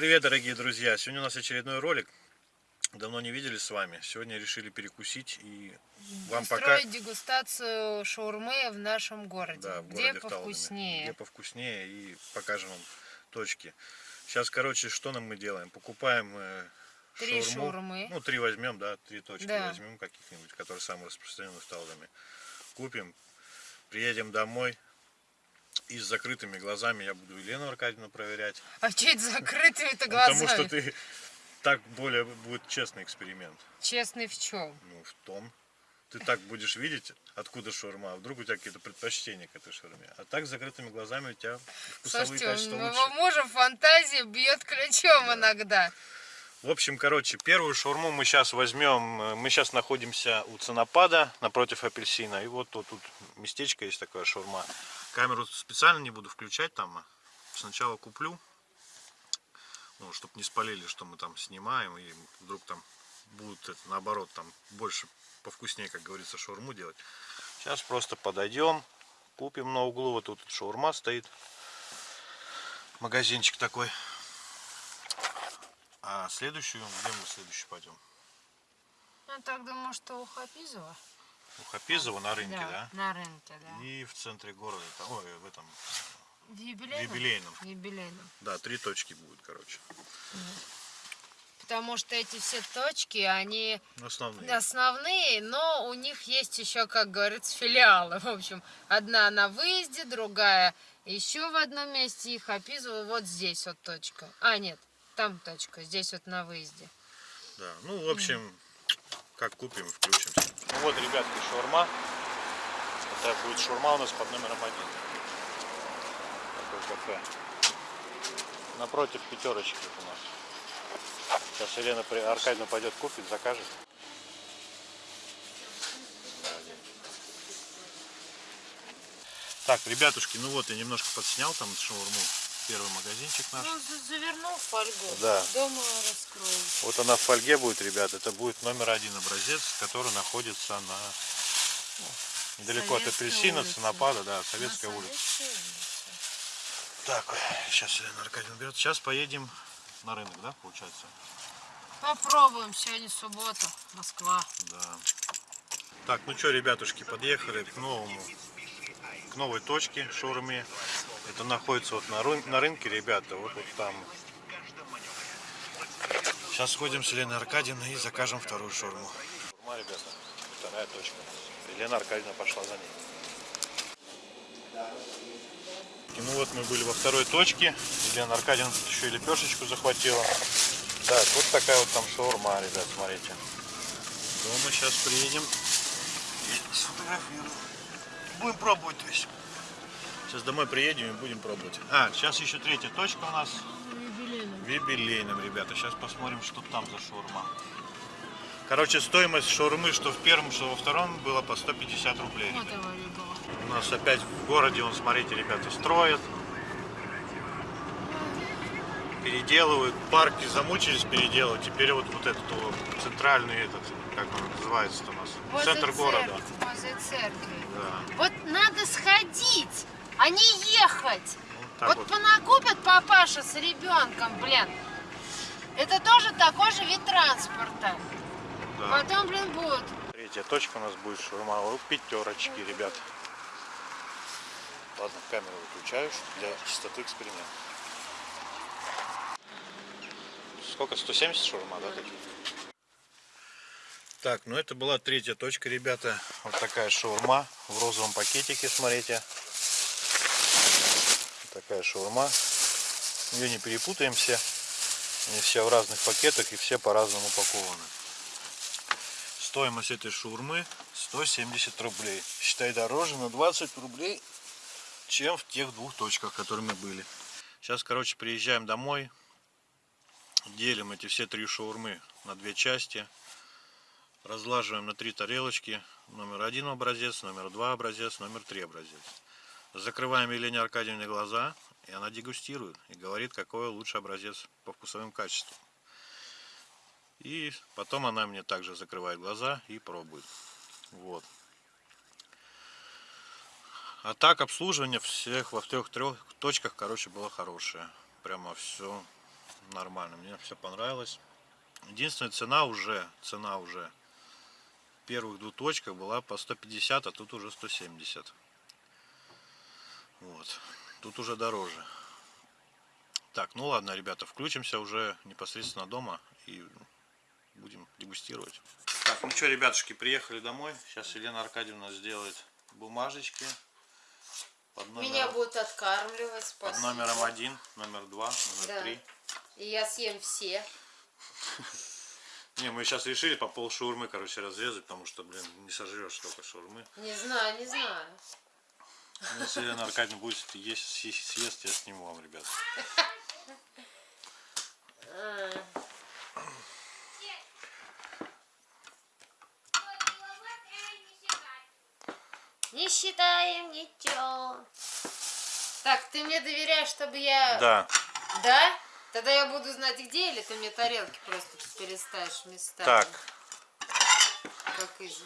Привет, дорогие друзья! Сегодня у нас очередной ролик. Давно не виделись с вами. Сегодня решили перекусить и вам пока... Устроить дегустацию шаурмы в нашем городе. Да, в где городе Вталове. повкуснее. Где повкуснее и покажем вам точки. Сейчас, короче, что нам мы делаем? Покупаем э, Три шаурму. шаурмы. Ну, три возьмем, да, три точки Да. возьмем каких-нибудь, которые самые распространенные в Талдоме. Купим, приедем домой. И с закрытыми глазами я буду Елену Аркадьевну проверять. А что это закрытыми-то Ну, глазами? Потому что ты так более будет честный эксперимент. Честный в чем? Ну, в том. Ты так будешь видеть, откуда шаурма, а вдруг у тебя какие-то предпочтения к этой шаурме. А так с закрытыми глазами у тебя вкусовые Слушайте, качества лучше. моего мужа фантазия бьет ключом иногда. В общем, короче, первую шаурму мы сейчас возьмем. э, Мы сейчас находимся у ценопада напротив апельсина. И вот тут, тут местечко есть такое шаурма. Камеру специально не буду включать там. а Сначала куплю. Ну, чтобы не спалили, что мы там снимаем. И вдруг там будут наоборот там больше повкуснее, как говорится, шаурму делать. Сейчас просто подойдем. Купим на углу. Вот тут шаурма стоит. Магазинчик такой. А следующую, где мы следующую пойдем? Я так думаю, что у Хапизова. У Хапизова на рынке, да? На рынке, да. И в центре города, там, ой, в этом, В юбилейном? юбилейном. В юбилейном. Да, три точки будет, короче. Потому что эти все точки, они Основные. основные, но у них есть еще, как говорится, филиалы. В общем, одна на выезде, другая еще в одном месте. И Хапизова вот здесь вот точка. А, нет, там точка, здесь вот на выезде. Да, ну, в общем, как купим, включимся. Ну вот, ребятки, шаурма. Это будет шаурма у нас под номером один. Такой кафе. Напротив пятерочки вот у нас. Сейчас Елена при- Аркадьевна пойдет купит, закажет. Так, ребятушки, ну вот я немножко подснял там шаурму. Первый магазинчик наш. Ну, завернул в фольгу. Да. Дома раскроем. Вот она в фольге будет, ребят. Это будет номер один образец, который находится на ну, недалеко от апельсина. Ценопада, да, Советская улица. Так, сейчас Елена Аркадьевна берет. Сейчас поедем на рынок, да, получается? Попробуем. Сегодня суббота. Москва. Да. Так, ну что, ребятушки, подъехали к новому, к новой точке шаурме. Это находится вот на, рын- на рынке, ребята, вот, вот там. Сейчас сходим с Еленой Аркадьевной и закажем вторую шаурму. Шаурма, ребята, вторая точка. Елена Аркадьевна пошла за ней. И ну вот мы были во второй точке. Елена Аркадьевна тут еще и лепешечку захватила. Так, вот такая вот там шаурма, ребят, смотрите. Дома сейчас приедем и сфотографируем. Будем пробовать, то есть. Сейчас домой приедем и будем пробовать. А, сейчас еще третья точка у нас в юбилейном, ребята. Сейчас посмотрим, что там за шаурма. Короче, стоимость шаурмы, что в первом, что во втором, было по 150 рублей. У нас опять в городе, он, смотрите, ребята, строят. Переделывают. Парки замучились переделывать. Теперь вот, вот этот вот центральный этот, как он называется у нас? Возле Центр города. церкви, Возле церкви. Да. Вот надо сходить, а не ехать. Вот так вот, вот. понакупят папаша с ребенком, блин. Это тоже такой же вид транспорта. Да. Потом, блин, будут. Третья точка у нас будет шаурма у пятерочки, ребят. Ладно, камеру выключаю для чистоты эксперимента. Сколько? 170 шаурма, да, таких? Так, ну это была третья точка, ребята. Вот такая шаурма в розовом пакетике, смотрите. Такая шаурма. Ее не перепутаем все. Они все в разных пакетах и все по-разному упакованы. Стоимость этой шаурмы 170 рублей. Считай дороже на 20 рублей, чем в тех двух точках, которые мы были. Сейчас, короче, приезжаем домой. Делим эти все три шаурмы на две части. Разлаживаем на три тарелочки. Номер один образец, номер два образец, номер три образец. Закрываем Елене Аркадьевне глаза, и она дегустирует и говорит, какой лучший образец по вкусовым качествам. И потом она мне также закрывает глаза и пробует. Вот. А так обслуживание всех во трех трех точках, короче, было хорошее. Прямо все нормально. Мне все понравилось. Единственная цена уже, цена уже первых двух точках была по 150, а тут уже 170. Вот. Тут уже дороже. Так, ну ладно, ребята, включимся уже непосредственно дома и будем дегустировать. Так, ну что, ребятушки, приехали домой. Сейчас Елена Аркадьевна сделает бумажечки под номером, Меня будут откармливать, под спасибо. номером один, номер два, номер Да. три. И я съем все. Не, мы сейчас решили по пол шаурмы, короче, разрезать, потому что, блин, не сожрешь столько шаурмы. Не знаю, не знаю. Ну, Если Елена Аркадьевна будет есть, съест, я сниму вам, ребят. Не считаем ничего. Так, ты мне доверяешь, чтобы я... Да, Да? Тогда я буду знать где, или ты мне тарелки просто переставишь местами? так. Как из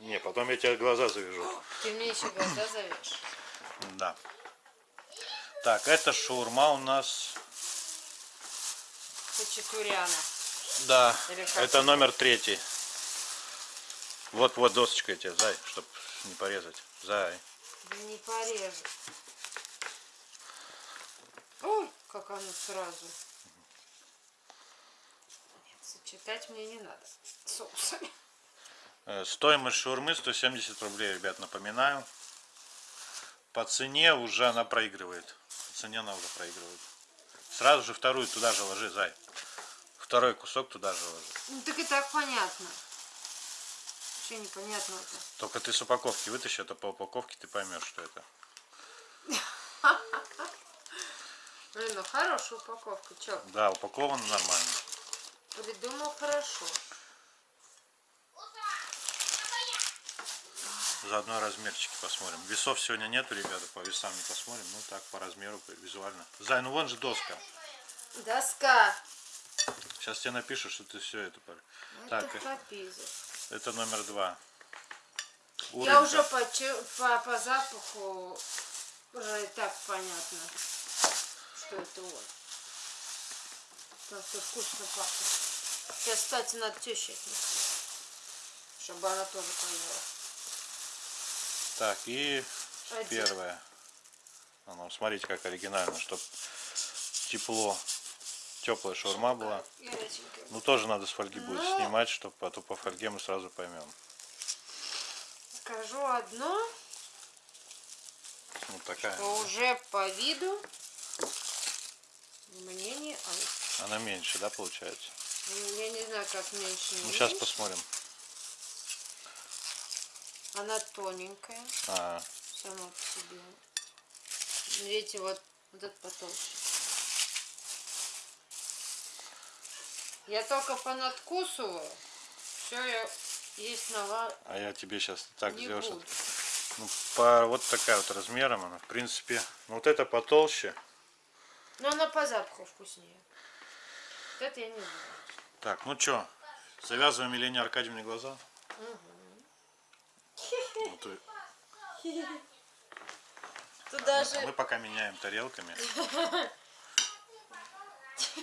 Не, потом я тебе глаза завяжу. Ты мне еще глаза завешь. Да. Так, это шаурма у нас. Хачатуряна. Да, это номер третий. Вот, вот досочка тебе, зай, чтобы не порезать. Зай. Не порежу. Ой, как оно сразу. Нет, сочетать мне не надо соусами. Э, Стоимость шаурмы 170 рублей, ребят, напоминаю. По цене уже она проигрывает. По цене она уже проигрывает. Сразу же вторую туда же ложи, зай. Второй кусок туда же ложи. Ну так и так понятно. Что непонятного-то? Только ты с упаковки вытащи, а то по упаковке ты поймешь, что это. Блин, ну хорошая упаковка. Чё, Да, упаковано нормально. придумал хорошо. Заодно размерчики посмотрим. Весов сегодня нету, ребята, по весам не посмотрим. Ну так, по размеру, визуально. Зай, ну вон же доска. Доска. Сейчас тебе напишу, что ты все это... пор- Это Так, э, капиза. это номер два. Я Урынка. уже по, по, по запаху уже и так понятно, что это он. Что вкусно пахнет. Сейчас, кстати, надо теще отнести, чтобы она тоже поела. Так, и Один. первое. А ну, смотрите, как оригинально, чтобы тепло, теплая шаурма была. Ну, тоже надо с фольги будет Ну. снимать, чтобы а то по фольге мы сразу поймем. Скажу одно, Вот такая. что уже по виду мне не... Она меньше, да, получается? Я не знаю, как меньше, Ну, сейчас посмотрим. Она тоненькая. А, сама по себе. Видите, вот, вот этот потолще. Я только понадкусываю. Все, я есть нова а я тебе сейчас так не сделаю, буду. что ну, по вот такая вот размером она. В принципе, ну, вот это потолще. Но она по запаху вкуснее. Вот это я не знаю. Так, ну что, завязываем Елене Аркадьевне глаза. Вот и- Тут даже мы пока меняем тарелками.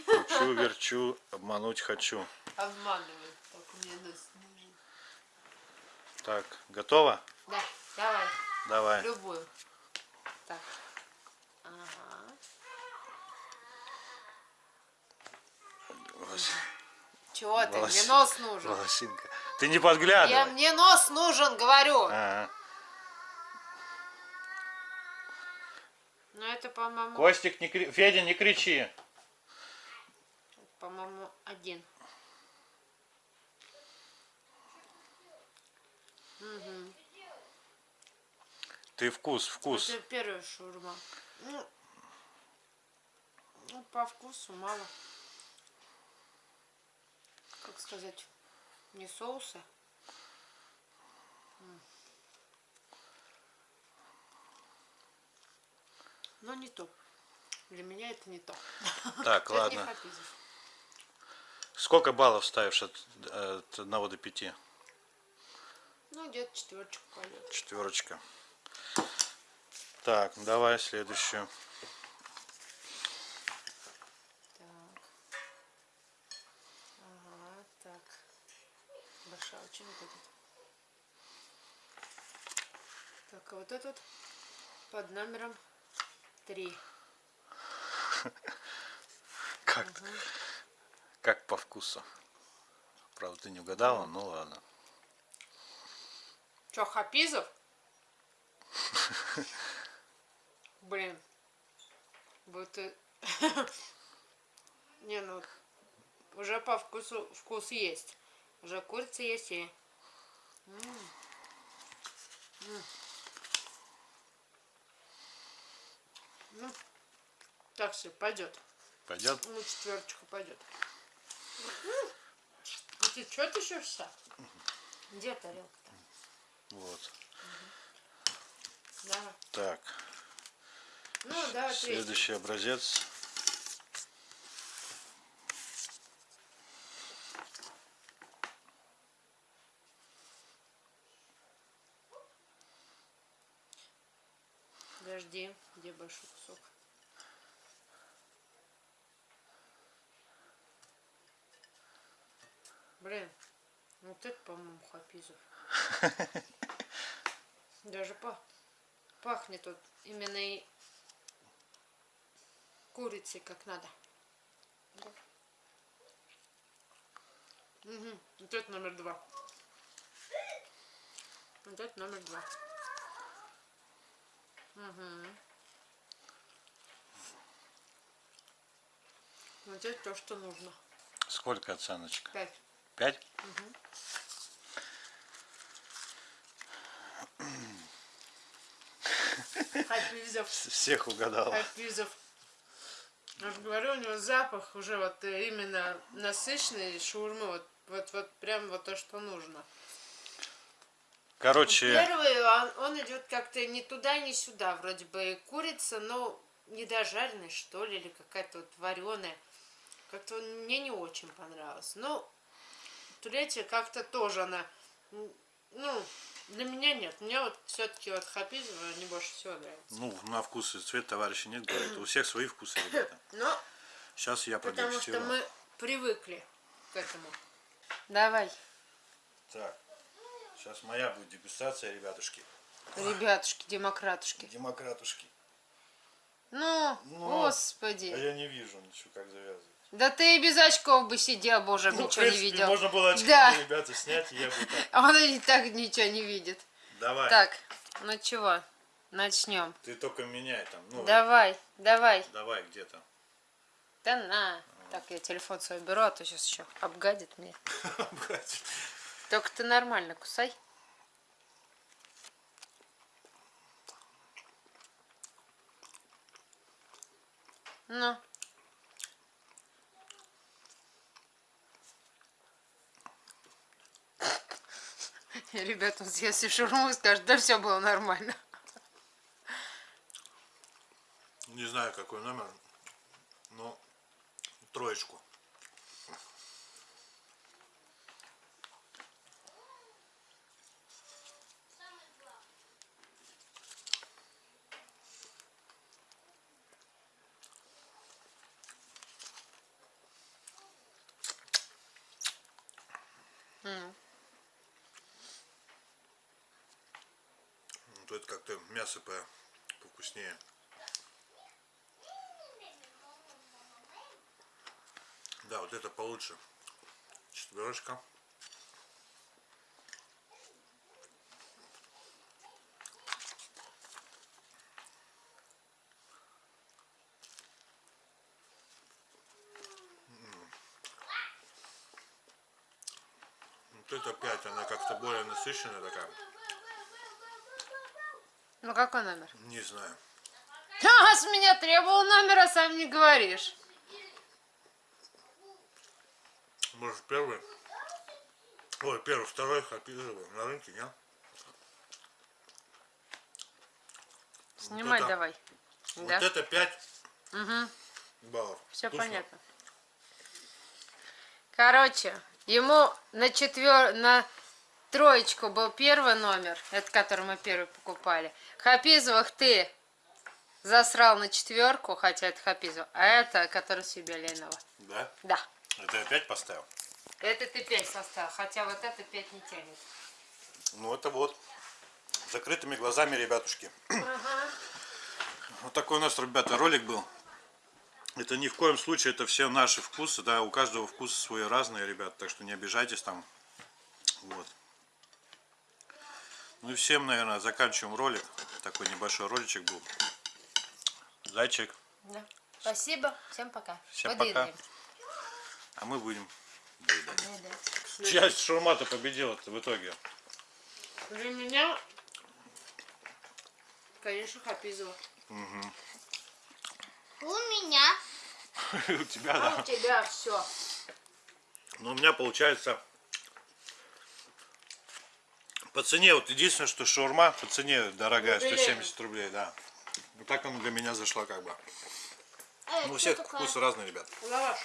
Кручу, верчу, обмануть хочу. обманывают. Только мне нос нужен. Так, готово? Да, давай, Давай. любую. Так. Ага. Волос- Чего ты? Мне Волос- нос нужен. Волосинка. Ты не Я, подглядывай. мне нос нужен, говорю. Ага. Ну это, по-моему, Костик, не кри... Федя, не кричи. по-моему, один. Ты вкус, вкус. Это первая шаурма. Ну, ну, по вкусу мало. Как сказать, не соуса. Но не то. Для меня это не то. Так, ладно. Сколько баллов ставишь от, от 1 до 5? Ну, где-то четверочку пойдет. Четверочка. Так, давай следующую. Так. Очень будет. Так, а вот этот под номером 3. Как, как по вкусу. Правда, ты не угадала, ну ладно. Че, Хапизов? Блин. Вот и... Не, ну, уже по вкусу вкус есть. Уже курица есть и... М. М. Ну, так все, пойдет. Пойдет? Ну, четверочка пойдет. Ну, ты что ты еще Где тарелка-то? Вот. Давай. Так, Ну, третий. следующий образец. Подожди, где большой кусок? Блин, вот это, по-моему, хапизов. Даже па- пахнет вот именно и курицей как надо. Мгм. Вот это номер два. Вот это номер два. Угу. Вот это то, что нужно. Сколько оценочка? Пять. Пять? Хапизов. Всех угадала. Хапизов. Я же говорю, у него запах уже вот э, именно насыщенный шаурмы. Вот, вот, вот прям вот то, что нужно. Короче, Первый, он, он идет как-то ни туда, ни сюда. Вроде бы курица, но недожаренная, что ли, или какая-то вот вареная. Как-то мне не очень понравилось. Ну, третья как-то тоже она, ну, для меня нет. Мне вот все-таки вот Хапизова не больше всего нравится. ну, на вкус и цвет товарища нет, говорит. У всех свои вкусы, ребята. Но Сейчас я потому что мы привыкли к этому. Давай, Так, сейчас моя будет дегустация, ребятушки. ребятушки, демократушки. Демократушки. Ну, Ну, господи. А я не вижу ничего, как завязывать. Да ты и без очков бы сидел, боже, Ну, ничего не принципе, видел. можно было очки, Да. ребята, снять, и я бы так. Он и так ничего не видит. Давай, Так, ну чего, начнем. ты только меняй там. Ну, Давай, давай. давай где-то. Да на. Так, я телефон свой беру, а то сейчас еще обгадит мне. Только ты нормально кусай. Ну. Ребята, он съест всю шаурму и скажет, да все было нормально. Не знаю, какой номер, но троечку. Ну, то это как-то мясо по повкуснее. Да, вот это получше. Четверочка. М. Вот это пять, она как-то более насыщенная такая. Ну какой номер? Не знаю. А, с меня требовал номер, а сам не говоришь. Может первый? Ой, первый, второй хапизовый на рынке, нет? Снимай это- давай. Вот Да, это 5 Угу. баллов. все Вкусно? понятно. Короче, ему на четвер... на троечку был первый номер, это который мы первый покупали. Хапизовых ты засрал на четверку, хотя это Хапизов, а это который себе Ленова. Да? Да. Это опять поставил? Это ты 5 составил, хотя вот это 5 не тянет. Ну это вот. С закрытыми глазами, ребятушки. Ага. Вот такой у нас, ребята, ролик был. Это ни в коем случае, это все наши вкусы, да, у каждого вкусы свои разные, ребят, так что не обижайтесь там. Вот. Ну и всем, наверное, заканчиваем ролик. Такой небольшой роличек был. Зайчик. Да. Спасибо, всем пока. Всем Подъедаем. пока. А мы будем доедать. Чья шаурма-то победила в итоге? Для меня, конечно, Хапизова. У меня. У тебя, А да. у тебя все. Ну, у меня получается по цене, вот единственное, что шаурма по цене дорогая, Ну, 170 рублей, да. Вот так она для меня зашла как бы. Ну, у всех вкусы разные, ребят. Лаваш.